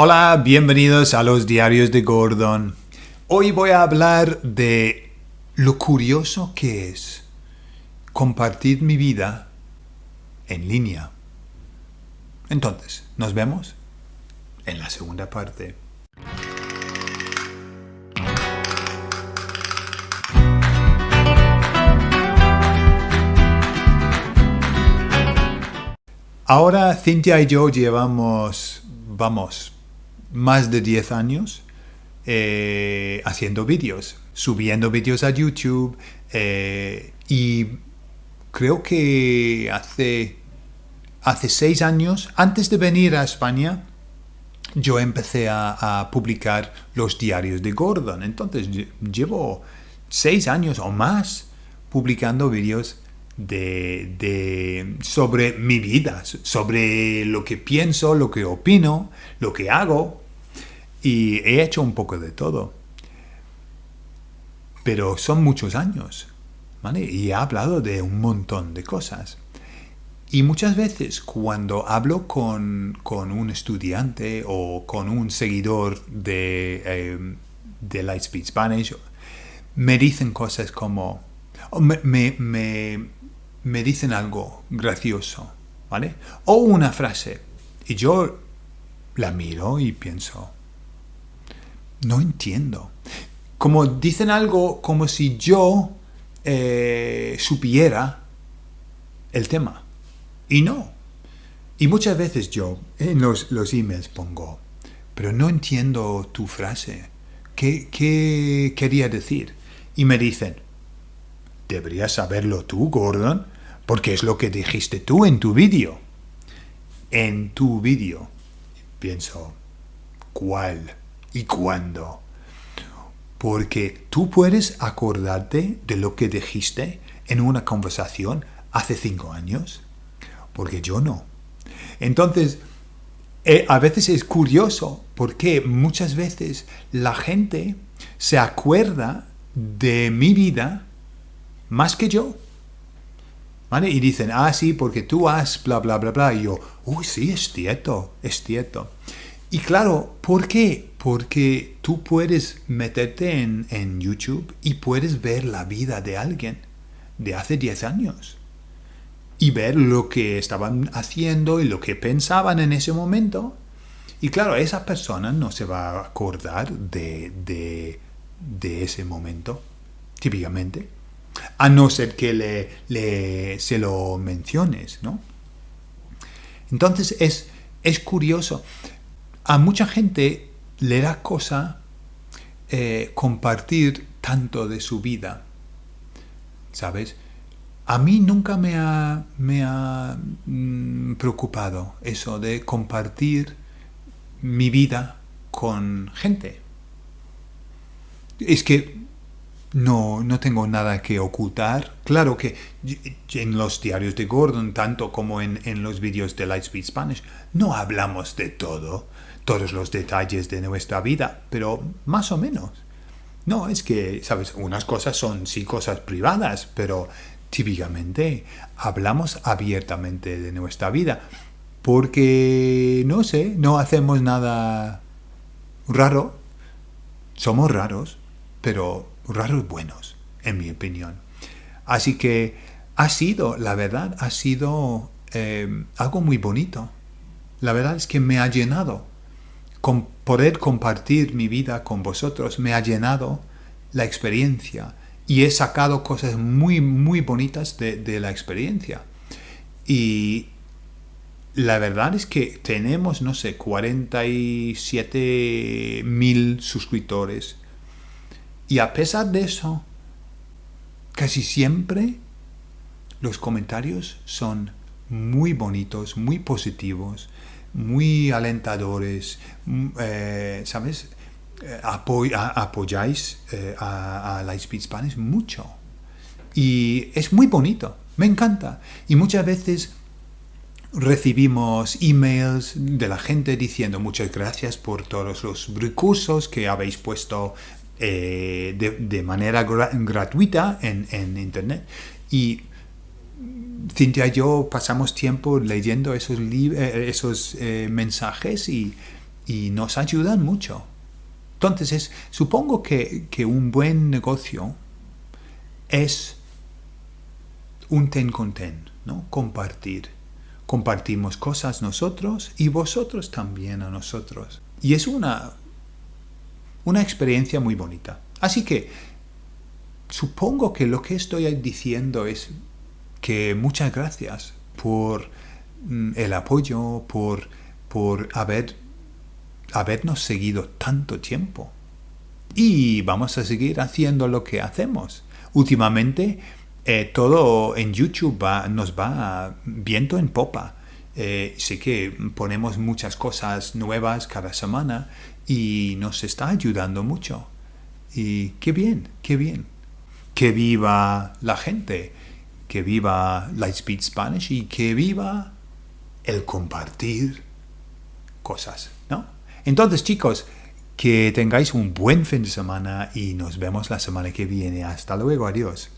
Hola, bienvenidos a los diarios de Gordon. Hoy voy a hablar de lo curioso que es compartir mi vida en línea. Entonces, nos vemos en la segunda parte. Ahora Cintia y yo llevamos, vamos, más de 10 años eh, haciendo vídeos, subiendo vídeos a YouTube eh, y creo que hace, hace 6 años, antes de venir a España, yo empecé a, publicar los diarios de Gordon. Entonces llevo 6 años o más publicando vídeos de, de, sobre mi vida, sobre lo que pienso, lo que opino, lo que hago. Y he hecho un poco de todo. Pero son muchos años. Y he hablado de un montón de cosas. Y muchas veces cuando hablo con, un estudiante o con un seguidor de, eh, de Lightspeed Spanish, me dicen cosas como, me, me dicen algo gracioso, ¿vale? O una frase, y yo la miro y pienso, no entiendo. Como dicen algo como si yo eh, supiera el tema. Y no. Y muchas veces yo en los, emails pongo, pero no entiendo tu frase. ¿Qué, ¿Qué quería decir? Y me dicen, Deberías saberlo tú, Gordon, porque es lo que dijiste tú en tu vídeo. En tu vídeo. Pienso, ¿cuál y cuándo? Porque tú puedes acordarte de lo que dijiste en una conversación hace cinco años, porque yo no. Entonces, eh, a veces es curioso porque muchas veces la gente se acuerda de mi vida más que yo. ¿Vale? Y dicen, ah, sí, porque tú has bla, bla, bla, bla. Y yo, uy, sí, es cierto, es cierto. Y claro, ¿por qué? Porque tú puedes meterte en, en YouTube y puedes ver la vida de alguien de hace 10 años. Y ver lo que estaban haciendo y lo que pensaban en ese momento. Y claro, esa persona no se va a acordar de, de, de ese momento, típicamente a no ser que le, se lo menciones, ¿no? Entonces es, es curioso. A mucha gente le da cosa eh, compartir tanto de su vida, ¿sabes? A mí nunca me ha, me ha mm, preocupado eso de compartir mi vida con gente. Es que no, no tengo nada que ocultar. Claro que en los diarios de Gordon, tanto como en, los vídeos de Lightspeed Spanish, no hablamos de todo, todos los detalles de nuestra vida, pero más o menos. No, es que, ¿sabes? Unas cosas son sí cosas privadas, pero típicamente hablamos abiertamente de nuestra vida. Porque, no sé, no hacemos nada raro. Somos raros, pero raros buenos, en mi opinión. Así que ha sido, la verdad, ha sido eh, algo muy bonito. La verdad es que me ha llenado. Poder compartir mi vida con vosotros me ha llenado la experiencia y he sacado cosas muy, muy bonitas de, de la experiencia. Y la verdad es que tenemos, no sé, 47 mil suscriptores y a pesar de eso, casi siempre los comentarios son muy bonitos, muy positivos, muy alentadores, mm, eh, ¿sabes? Eh, apoyáis eh, a, a Lightspeed Spanish mucho. Y es muy bonito, me encanta. Y muchas veces recibimos emails de la gente diciendo muchas gracias por todos los recursos que habéis puesto de, manera gratuita en, Internet. Y Cintia y yo pasamos tiempo leyendo esos, eh, esos eh, mensajes y, y nos ayudan mucho. Entonces, supongo que, que un buen negocio es un ten con ten, ¿no? Compartir. Compartimos cosas nosotros y vosotros también a nosotros. Y es una, una experiencia muy bonita. Así que supongo que lo que estoy diciendo es que muchas gracias por mm, el apoyo, por, por haber, habernos seguido tanto tiempo. Y vamos a seguir haciendo lo que hacemos. Últimamente eh, todo en YouTube nos va viento en popa. Eh, sé que ponemos muchas cosas nuevas cada semana y nos está ayudando mucho. Y qué bien, qué bien. Que viva la gente, que viva Lightspeed Spanish y que viva el compartir cosas, ¿no? Entonces, chicos, que tengáis un buen fin de semana y nos vemos la semana que viene. Hasta luego, adiós.